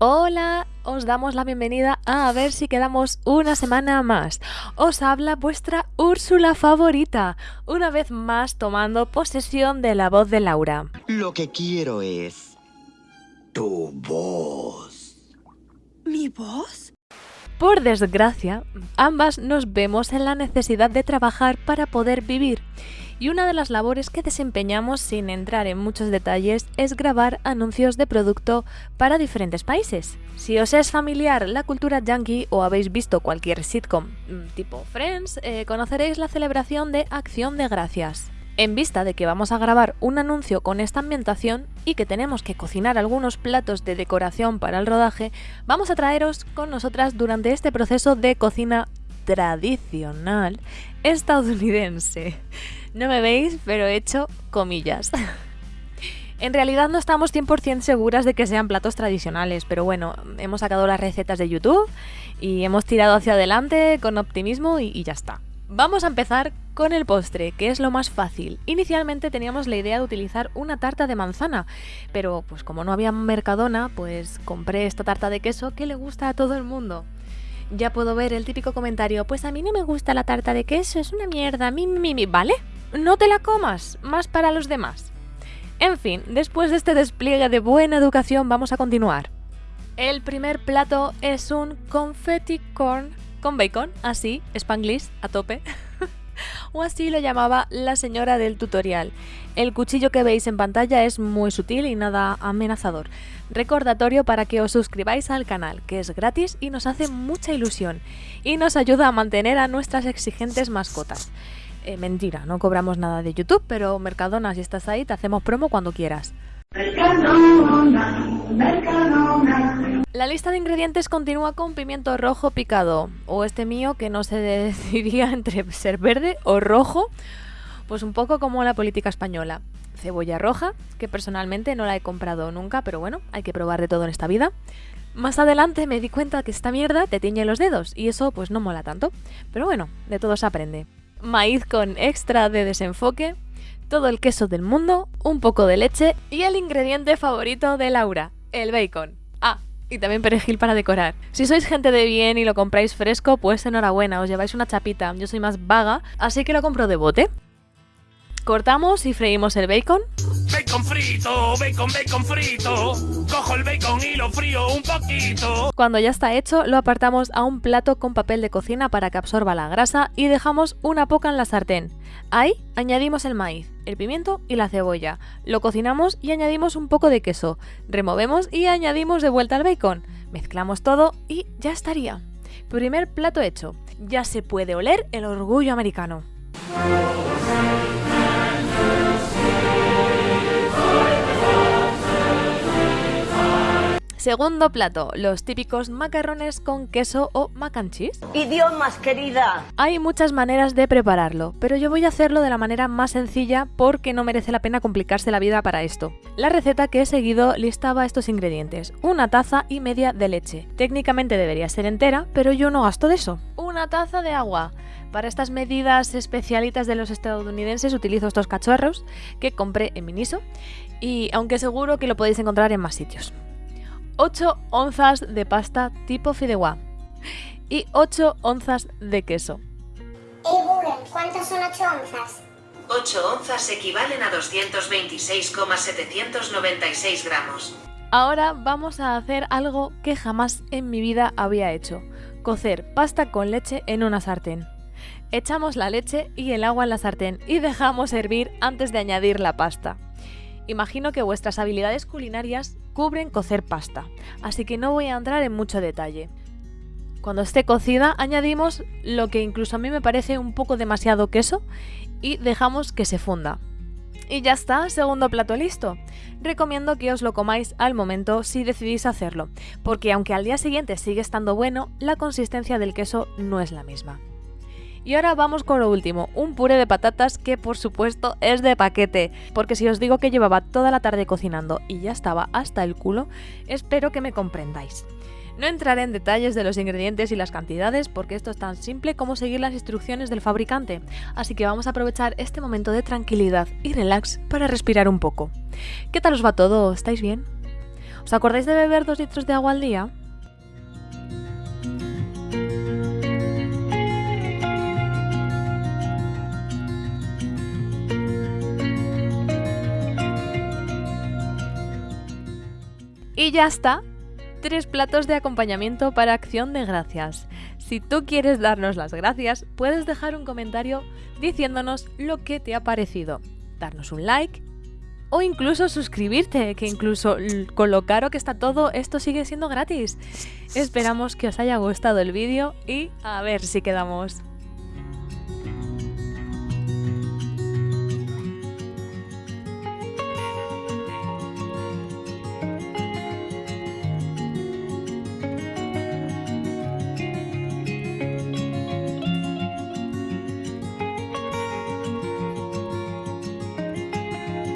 Hola, os damos la bienvenida a, a ver si quedamos una semana más. Os habla vuestra Úrsula favorita, una vez más tomando posesión de la voz de Laura. Lo que quiero es tu voz. ¿Mi voz? Por desgracia, ambas nos vemos en la necesidad de trabajar para poder vivir. Y una de las labores que desempeñamos sin entrar en muchos detalles es grabar anuncios de producto para diferentes países. Si os es familiar la cultura yankee o habéis visto cualquier sitcom mm, tipo Friends, eh, conoceréis la celebración de Acción de Gracias. En vista de que vamos a grabar un anuncio con esta ambientación y que tenemos que cocinar algunos platos de decoración para el rodaje, vamos a traeros con nosotras durante este proceso de cocina tradicional estadounidense. No me veis, pero he hecho comillas. En realidad no estamos 100% seguras de que sean platos tradicionales, pero bueno, hemos sacado las recetas de YouTube y hemos tirado hacia adelante con optimismo y, ya está. Vamos a empezar con el postre, que es lo más fácil. Inicialmente teníamos la idea de utilizar una tarta de manzana, pero pues como no había Mercadona, pues compré esta tarta de queso que le gusta a todo el mundo. Ya puedo ver el típico comentario, pues a mí no me gusta la tarta de queso, es una mierda, mi, mi, mi, ¿vale? No te la comas, más para los demás. En fin, después de este despliegue de buena educación vamos a continuar. El primer plato es un confetti corn con bacon, así, spanglish, a tope. o así lo llamaba la señora del tutorial. El cuchillo que veis en pantalla es muy sutil y nada amenazador. Recordatorio para que os suscribáis al canal, que es gratis y nos hace mucha ilusión, y nos ayuda a mantener a nuestras exigentes mascotas. Eh, mentira, no cobramos nada de YouTube, pero Mercadona, si estás ahí, te hacemos promo cuando quieras. La lista de ingredientes continúa con pimiento rojo picado, o este mío que no se decidiría entre ser verde o rojo, pues un poco como la política española. Cebolla roja, que personalmente no la he comprado nunca, pero bueno, hay que probar de todo en esta vida. Más adelante me di cuenta que esta mierda te tiñe los dedos, y eso pues no mola tanto. Pero bueno, de todo se aprende. Maíz con extra de desenfoque, todo el queso del mundo, un poco de leche y el ingrediente favorito de Laura, el bacon. Ah, y también perejil para decorar. Si sois gente de bien y lo compráis fresco, pues enhorabuena, os lleváis una chapita. Yo soy más vaga, así que lo compro de bote. Cortamos y freímos el bacon. Bacon frito, bacon, bacon frito. Cojo el bacon y lo frío un poquito. Cuando ya está hecho, lo apartamos a un plato con papel de cocina para que absorba la grasa y dejamos una poca en la sartén. Ahí añadimos el maíz, el pimiento y la cebolla. Lo cocinamos y añadimos un poco de queso. Removemos y añadimos de vuelta el bacon. Mezclamos todo y ya estaría. Primer plato hecho. Ya se puede oler el orgullo americano. Segundo plato, los típicos macarrones con queso o mac and cheese. Idiomas, querida. Hay muchas maneras de prepararlo, pero yo voy a hacerlo de la manera más sencilla porque no merece la pena complicarse la vida para esto. La receta que he seguido listaba estos ingredientes, una taza y media de leche. Técnicamente debería ser entera, pero yo no gasto de eso. Una taza de agua. Para estas medidas especialitas de los estadounidenses utilizo estos cachorros que compré en Miniso y aunque seguro que lo podéis encontrar en más sitios. 8 onzas de pasta tipo fideuá y 8 onzas de queso. Google, ¿cuántas son 8 onzas? 8 onzas equivalen a 226,796 gramos. Ahora vamos a hacer algo que jamás en mi vida había hecho. Cocer pasta con leche en una sartén. Echamos la leche y el agua en la sartén y dejamos hervir antes de añadir la pasta. Imagino que vuestras habilidades culinarias cubren cocer pasta, así que no voy a entrar en mucho detalle. Cuando esté cocida añadimos lo que incluso a mí me parece un poco demasiado queso y dejamos que se funda. Y ya está, segundo plato listo. Recomiendo que os lo comáis al momento si decidís hacerlo, porque aunque al día siguiente sigue estando bueno, la consistencia del queso no es la misma. Y ahora vamos con lo último, un puré de patatas que por supuesto es de paquete, porque si os digo que llevaba toda la tarde cocinando y ya estaba hasta el culo, espero que me comprendáis. No entraré en detalles de los ingredientes y las cantidades porque esto es tan simple como seguir las instrucciones del fabricante, así que vamos a aprovechar este momento de tranquilidad y relax para respirar un poco. ¿Qué tal os va todo? ¿Estáis bien? ¿Os acordáis de beber dos litros de agua al día? Y ya está. Tres platos de acompañamiento para acción de gracias. Si tú quieres darnos las gracias, puedes dejar un comentario diciéndonos lo que te ha parecido. Darnos un like o incluso suscribirte, que incluso con lo caro que está todo, esto sigue siendo gratis. Esperamos que os haya gustado el vídeo y a ver si quedamos.